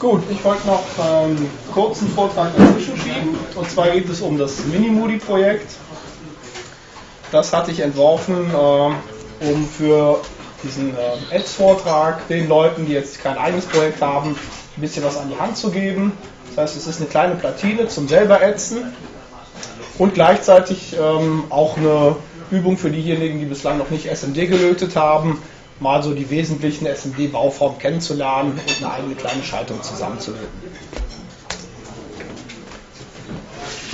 Gut, ich wollte noch einen ähm, kurzen Vortrag dazwischen schieben. Und zwar geht es um das Minimoody-Projekt. Das hatte ich entworfen, äh, um für diesen äh, Ads-Vortrag den Leuten, die jetzt kein eigenes Projekt haben, ein bisschen was an die Hand zu geben. Das heißt, es ist eine kleine Platine zum selber ätzen und gleichzeitig ähm, auch eine Übung für diejenigen, die bislang noch nicht SMD gelötet haben, mal so die wesentlichen SMD-Bauformen kennenzulernen und eine eigene kleine Schaltung zusammenzulöten.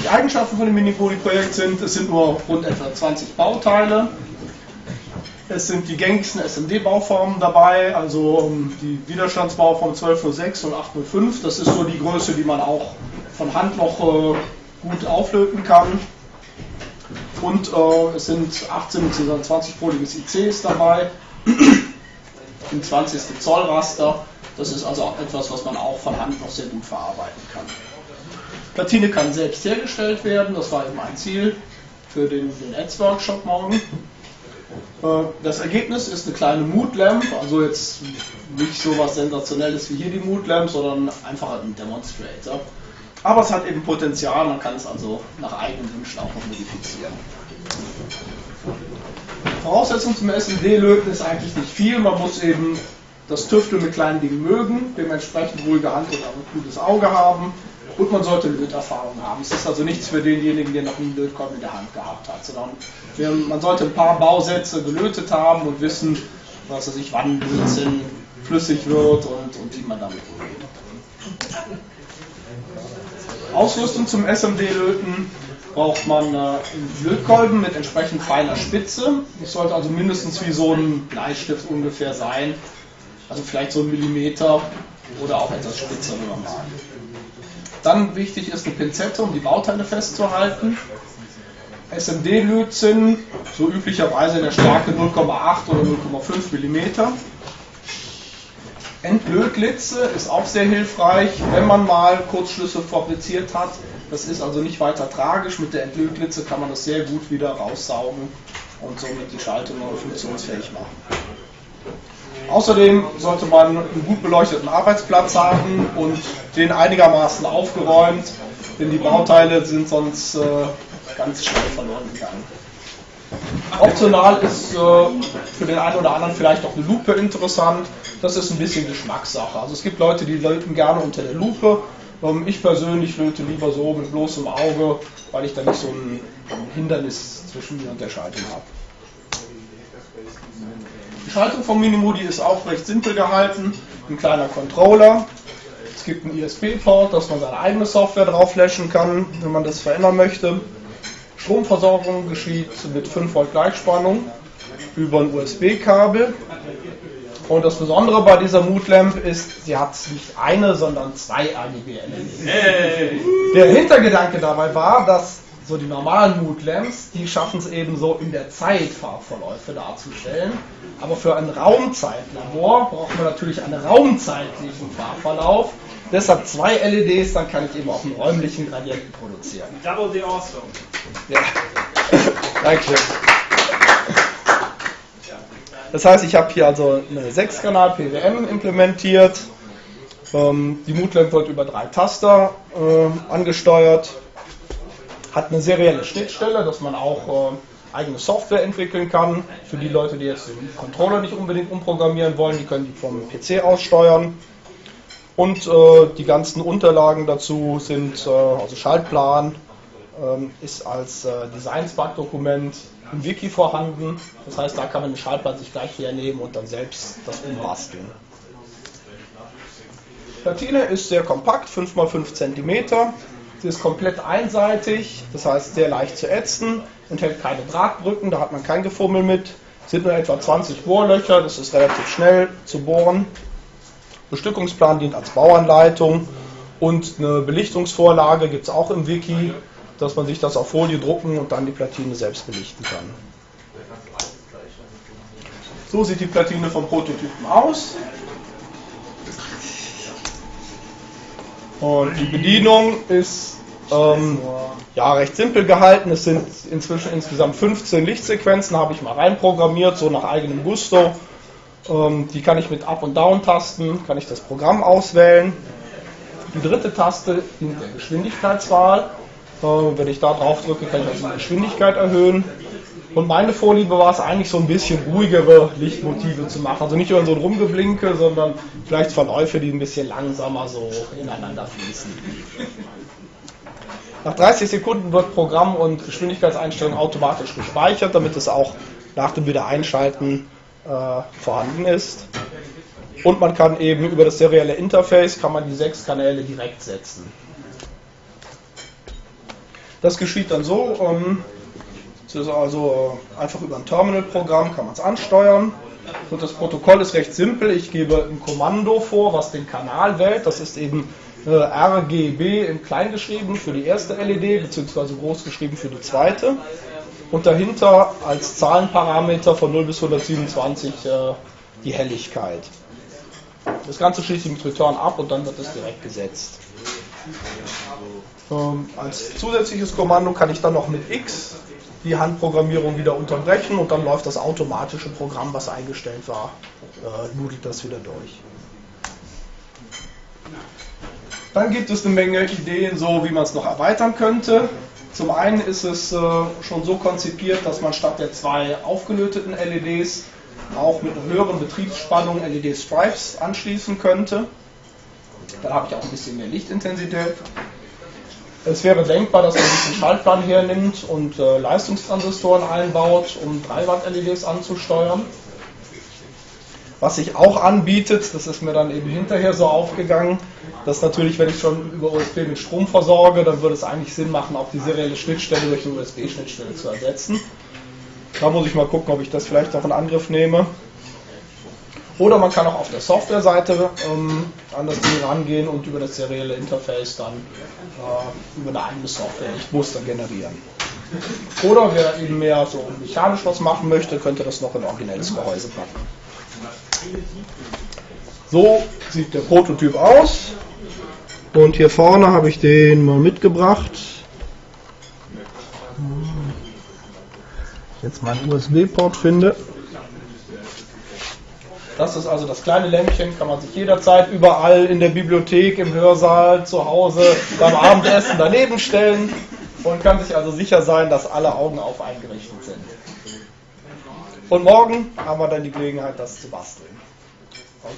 Die Eigenschaften von dem Mini-Poly-Projekt sind, es sind nur rund etwa 20 Bauteile. Es sind die gängigsten SMD-Bauformen dabei, also die Widerstandsbauform 1206 und 805. Das ist so die Größe, die man auch von Hand noch äh, gut auflöten kann. Und äh, es sind 18 bzw. 20-poliges ICs dabei im 20. Zoll Raster. Das ist also etwas, was man auch von Hand noch sehr gut verarbeiten kann. Platine kann selbst hergestellt werden, das war eben ein Ziel für den, den Ads-Workshop morgen. Äh, das Ergebnis ist eine kleine Mood Lamp, also jetzt nicht so was Sensationelles wie hier die Mood Lamp, sondern einfach ein Demonstrator. Aber es hat eben Potenzial, man kann es also nach eigenen Wünschen auch noch modifizieren. Voraussetzung zum SMD-Löten ist eigentlich nicht viel. Man muss eben das Tüfteln mit kleinen Dingen mögen, dementsprechend ruhige Hand und ein gutes Auge haben und man sollte Löterfahrung haben. Es ist also nichts für denjenigen, der noch nie einen Lötkolben in der Hand gehabt hat, sondern man sollte ein paar Bausätze gelötet haben und wissen, was er sich wann Blödsinn flüssig wird und, und wie man damit umgeht. Ausrüstung zum SMD-Löten braucht man äh, einen Lötkolben mit entsprechend feiner Spitze. Das sollte also mindestens wie so ein Bleistift ungefähr sein. Also vielleicht so ein Millimeter oder auch etwas spitzer, wenn man mag. Dann wichtig ist eine Pinzette, um die Bauteile festzuhalten. SMD-Lötzinn, so üblicherweise in der Stärke 0,8 oder 0,5 mm. Entlötlitze ist auch sehr hilfreich, wenn man mal Kurzschlüsse fabriziert hat. Das ist also nicht weiter tragisch. Mit der Entlötlitze kann man das sehr gut wieder raussaugen und somit die Schaltung neu funktionsfähig machen. Außerdem sollte man einen gut beleuchteten Arbeitsplatz haben und den einigermaßen aufgeräumt, denn die Bauteile sind sonst äh, ganz schnell verloren gegangen. Optional ist äh, für den einen oder anderen vielleicht auch eine Lupe interessant. Das ist ein bisschen Geschmackssache. Also es gibt Leute, die löten gerne unter der Lupe. Ähm, ich persönlich löte lieber so mit bloßem Auge, weil ich da nicht so ein, Hindernis zwischen mir und der Schaltung habe. Die Schaltung vom Minimodi ist auch recht simpel gehalten. Ein kleiner Controller. Es gibt einen ISP-Port, dass man seine eigene Software drauf flashen kann, wenn man das verändern möchte. Stromversorgung geschieht mit 5 Volt Gleichspannung über ein USB-Kabel. Und das Besondere bei dieser Mood Lamp ist, sie hat nicht eine, sondern zwei RGB-LEDs. Hey. Der Hintergedanke dabei war, dass so die normalen Mood Lamps, die schaffen es eben so in der Zeit Farbverläufe darzustellen. Aber für ein Raumzeitlabor braucht man natürlich einen raumzeitlichen Farbverlauf. Deshalb zwei LEDs, dann kann ich eben auch einen räumlichen Gradienten produzieren. Double the awesome. Ja. Dankeschön. Das heißt, ich habe hier also eine 6-Kanal PWM implementiert. Ähm, die Moodlamp wird über drei Taster äh, angesteuert. Hat eine serielle Schnittstelle, dass man auch äh, eigene Software entwickeln kann. Für die Leute, die jetzt den Controller nicht unbedingt umprogrammieren wollen, die können die vom PC aus steuern. Und äh, die ganzen Unterlagen dazu sind, äh, also Schaltplan ähm, ist als äh, Design-Spark-Dokument im Wiki vorhanden. Das heißt, da kann man den Schaltplan sich gleich hernehmen und dann selbst das umbasteln. Platine ist sehr kompakt, 5x5 cm. Sie ist komplett einseitig, das heißt sehr leicht zu ätzen, enthält keine Drahtbrücken, da hat man kein Gefummel mit. Sind nur etwa 20 Bohrlöcher, das ist relativ schnell zu bohren. Bestückungsplan dient als Bauanleitung und eine Belichtungsvorlage gibt es auch im Wiki, dass man sich das auf Folie drucken und dann die Platine selbst belichten kann. So sieht die Platine vom Prototypen aus. Und die Bedienung ist ähm, ja, recht simpel gehalten. Es sind inzwischen insgesamt 15 Lichtsequenzen, habe ich mal reinprogrammiert, so nach eigenem Gusto. Ähm, die kann ich mit Up- und Down-Tasten, kann ich das Programm auswählen. Die dritte Taste dient der Geschwindigkeitswahl. Äh, wenn ich da drauf drücke, kann ich also die Geschwindigkeit erhöhen. Und meine Vorliebe war es eigentlich so ein bisschen ruhigere Lichtmotive zu machen. Also nicht nur so ein Rumgeblinke, sondern vielleicht Verläufe, die ein bisschen langsamer so ineinander fließen. Nach 30 Sekunden wird Programm und Geschwindigkeitseinstellung automatisch gespeichert, damit es auch nach dem Wiedereinschalten äh, vorhanden ist. Und man kann eben über das serielle Interface kann man die sechs Kanäle direkt setzen. Das geschieht dann so, ähm, also äh, einfach über ein Terminal-Programm kann man es ansteuern. Und das Protokoll ist recht simpel. Ich gebe ein Kommando vor, was den Kanal wählt. Das ist eben äh, RGB in klein geschrieben für die erste LED, beziehungsweise groß geschrieben für die zweite. Und dahinter als Zahlenparameter von 0 bis 127 äh, die Helligkeit. Das Ganze schließe ich mit Return ab und dann wird es direkt gesetzt. Ähm, als zusätzliches Kommando kann ich dann noch mit X die Handprogrammierung wieder unterbrechen und dann läuft das automatische Programm, was eingestellt war, äh, nudelt das wieder durch. Dann gibt es eine Menge Ideen, so wie man es noch erweitern könnte. Zum einen ist es äh, schon so konzipiert, dass man statt der zwei aufgelöteten LEDs auch mit einer höheren Betriebsspannung LED-Stripes anschließen könnte. Dann habe ich auch ein bisschen mehr Lichtintensität. Es wäre denkbar, dass man den Schaltplan hernimmt und äh, Leistungstransistoren einbaut, um 3 Watt LEDs anzusteuern. Was sich auch anbietet, das ist mir dann eben hinterher so aufgegangen, dass natürlich, wenn ich schon über USB mit Strom versorge, dann würde es eigentlich Sinn machen, auch die serielle Schnittstelle durch eine USB-Schnittstelle zu ersetzen. Da muss ich mal gucken, ob ich das vielleicht noch in Angriff nehme. Oder man kann auch auf der Softwareseite ähm, an das Ding rangehen und über das serielle Interface dann äh, über eine eigene Software Lichtmuster generieren. Oder wer eben mehr so mechanisch was machen möchte, könnte das noch in originelles Gehäuse packen. So sieht der Prototyp aus. Und hier vorne habe ich den mal mitgebracht. Jetzt meinen USB-Port finde. Das ist also das kleine Lämpchen, kann man sich jederzeit überall in der Bibliothek, im Hörsaal, zu Hause, beim Abendessen daneben stellen und kann sich also sicher sein, dass alle Augen auf eingerichtet sind. Und morgen haben wir dann die Gelegenheit, das zu basteln. Okay.